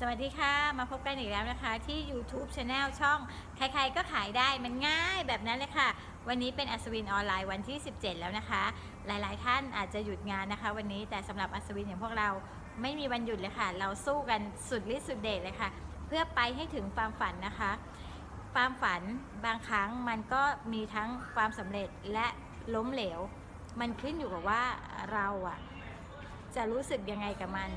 สวัสดีค่ะ มาพบกันอีกแล้วนะคะ ที่ YouTube Channel ช่อง ใครๆก็ขายได้มันง่ายแบบนั้นเลยค่ะ วันนี้เป็นอัศวินออนไลน์วันที่ 17 แล้วนะคะ หลายๆ ท่านอาจจะหยุดงานนะคะ วันนี้แต่สำหรับอัศวินอย่างพวกเราไม่มีวันหยุดเลยค่ะ เราสู้กันสุดฤทธิ์สุดเดชเลยค่ะ เพื่อไปให้ถึงความฝันนะคะ ความฝันบางครั้งมันก็มีทั้งความสำเร็จและล้มเหลว มันขึ้นอยู่กับว่าเราอะจะรู้สึกยังไงกับมัน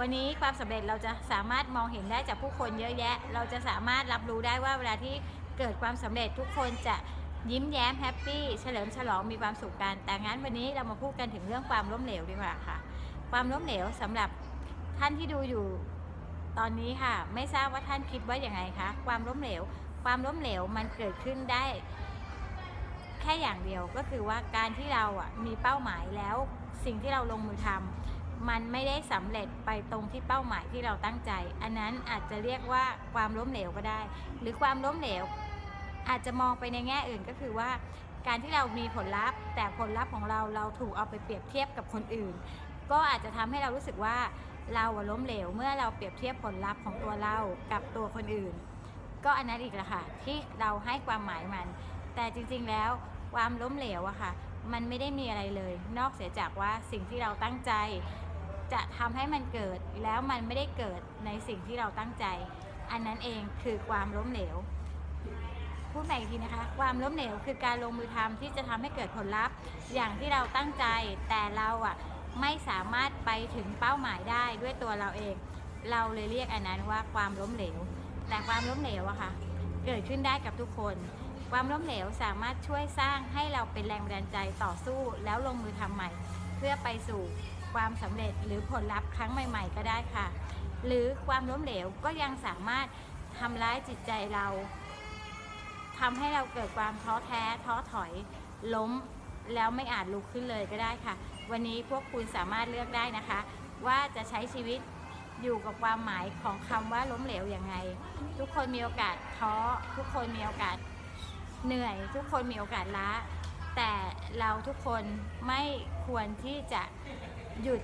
วันนี้ความสำเร็จเราจะสามารถมองเห็นได้จากผู้คนเยอะแยะ เราจะสามารถรับรู้ได้ว่าเวลาที่เกิดความสำเร็จทุกคนจะยิ้มแย้มแฮปปี้เฉลิมฉลองมีความสุขกัน แต่งั้นวันนี้เรามาพูดกันถึงเรื่องความล้มเหลวดีกว่าค่ะ ความล้มเหลวสำหรับท่านที่ดูอยู่ตอนนี้ค่ะ ไม่ทราบว่าท่านคิดว่าอย่างไงคะความล้มเหลว ความล้มเหลวมันเกิดขึ้นได้ แค่อย่างเดียวก็คือว่าการที่เราอะมีเป้าหมายแล้วสิ่งที่เราลงมือทำ มันไม่ได้สำเร็จไปตรงที่เป้าหมายที่เราตั้งใจ อันนั้นอาจจะเรียกว่าความล้มเหลวก็ได้ หรือความล้มเหลว อาจจะมองไปในแง่อื่นก็คือว่า การที่เรามีผลลัพธ์ แต่ผลลัพธ์ของเราเราถูกเอาไปเปรียบเทียบกับคนอื่น ก็อาจจะทำให้เรารู้สึกว่าเราล้มเหลวเมื่อเราเปรียบเทียบผลลัพธ์ของตัวเรากับตัวคนอื่น ก็อันนั้นอีกแหละค่ะที่เราให้ความหมายมัน แต่จริงๆแล้วความล้มเหลวอะค่ะ มันไม่ได้มีอะไรเลย นอกเสียจากว่าสิ่งที่เราตั้งใจ จะทำให้มันเกิดแล้วมันไม่ได้เกิดในสิ่งที่เราตั้งใจ อันนั้นเองคือความล้มเหลว พูดใหม่อีกทีนะคะ ความล้มเหลวคือการลงมือทำที่จะทำให้เกิดผลลัพธ์ อย่างที่เราตั้งใจ แต่เราอะไม่สามารถไปถึงเป้าหมายได้ด้วยตัวเราเอง เราเลยเรียกอันนั้นว่าความล้มเหลว แต่ความล้มเหลวอะค่ะ เกิดขึ้นได้กับทุกคน ความล้มเหลวสามารถช่วยสร้างให้เราเป็นแรงบันดาลใจต่อสู้แล้วลงมือทำใหม่ เพื่อไปสู่ ความสำเร็จหรือผลลัพธ์ครั้งใหม่ ๆ ก็ได้ค่ะ หรือความล้มเหลวก็ยังสามารถทำร้ายจิตใจเราทำให้เราเกิดความท้อแท้ท้อถอยล้มแล้วไม่อาจลุกขึ้นเลยก็ได้ค่ะ วันนี้พวกคุณสามารถเลือกได้นะคะ ว่าจะใช้ชีวิตอยู่กับความหมายของคำว่าล้มเหลวยังไง ทุกคนมีโอกาสท้อ ทุกคนมีโอกาสเหนื่อย ทุกคนมีโอกาสล้า แต่เราทุกคนไม่ควรที่จะ หยุด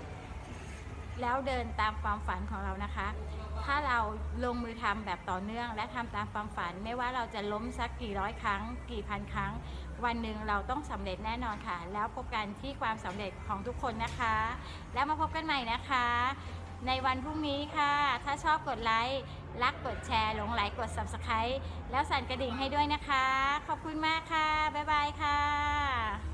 แล้วเดินตามความฝันของเรานะคะ ถ้าเราลงมือทำแบบต่อเนื่อง และทำตามความฝัน ไม่ว่าเราจะล้มสักกี่ร้อยครั้ง กี่พันครั้ง วันหนึ่งเราต้องสำเร็จแน่นอนค่ะ แล้วพบกันที่ความสำเร็จของทุกคนนะคะ แล้วมาพบกันใหม่นะคะ ในวันพรุ่งนี้ค่ะ ถ้าชอบกดไลค์รักกดแชร์หลงไหลกด subscribe แล้วสั่นกระดิ่งให้ด้วยนะคะ ขอบคุณมากค่ะบ๊ายบายค่ะ